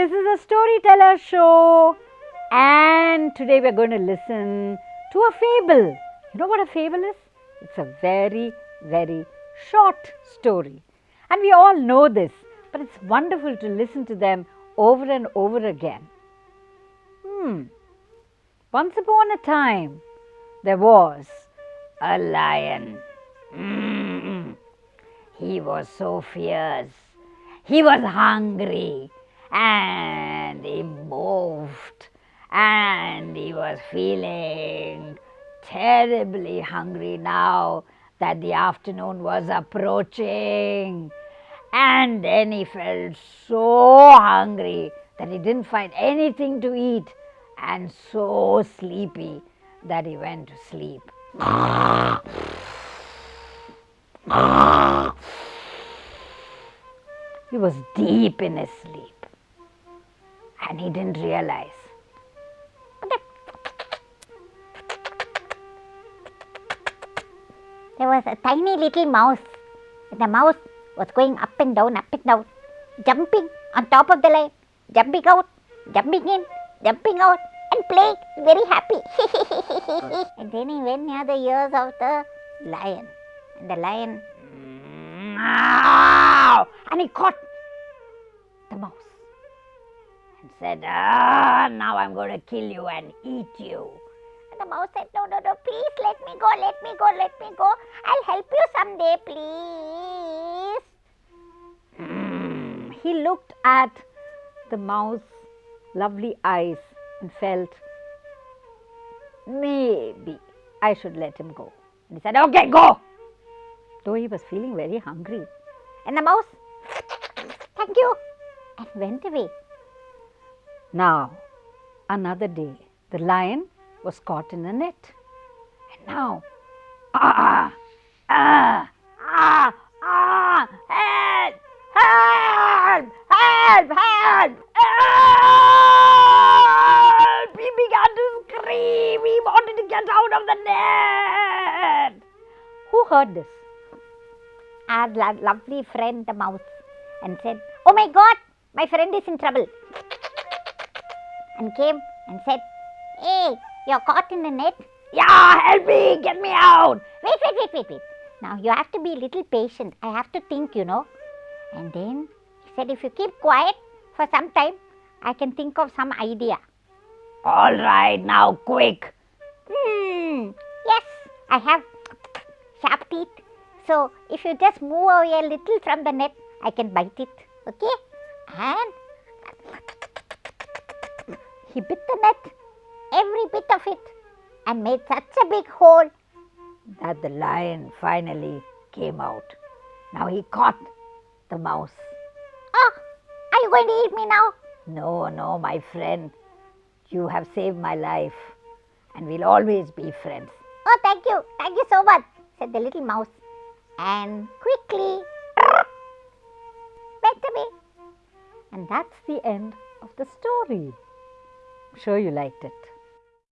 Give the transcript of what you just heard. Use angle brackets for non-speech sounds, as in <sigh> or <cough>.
This is a storyteller show and today we are going to listen to a fable. You know what a fable is? It's a very, very short story. And we all know this, but it's wonderful to listen to them over and over again. Hmm. Once upon a time, there was a lion. Mm. He was so fierce. He was hungry and he moved and he was feeling terribly hungry now that the afternoon was approaching. And then he felt so hungry that he didn't find anything to eat and so sleepy that he went to sleep. He was deep in his sleep and he didn't realize. There was a tiny little mouse. And the mouse was going up and down, up and down, jumping on top of the lion, jumping out, jumping in, jumping out, and playing, very happy. <laughs> and then he went near the ears of the lion. And the lion, and he caught the mouse and said, ah, now I'm going to kill you and eat you. And the mouse said, no, no, no, please let me go, let me go, let me go. I'll help you someday, please. Mm. He looked at the mouse's lovely eyes and felt, maybe I should let him go. And he said, okay, go. Though he was feeling very hungry. And the mouse, thank you, and went away. Now, another day, the lion was caught in a net. And now, ah, ah, ah, ah, help, help, help, help, help! He began to scream. He wanted to get out of the net. Who heard this? Our lo lovely friend, the mouse, and said, Oh my God, my friend is in trouble. And came and said, Hey, you're caught in the net. Yeah, help me, get me out. Wait, wait, wait, wait, wait. Now you have to be a little patient. I have to think, you know. And then he said, if you keep quiet for some time, I can think of some idea. All right, now quick. Hmm, yes, I have sharp teeth. So if you just move away a little from the net, I can bite it. Okay? And he bit the net, every bit of it, and made such a big hole that the lion finally came out. Now he caught the mouse. Oh, are you going to eat me now? No, no, my friend. You have saved my life and we'll always be friends. Oh, thank you, thank you so much, said the little mouse. And quickly went away. And that's the end of the story. Sure you liked it.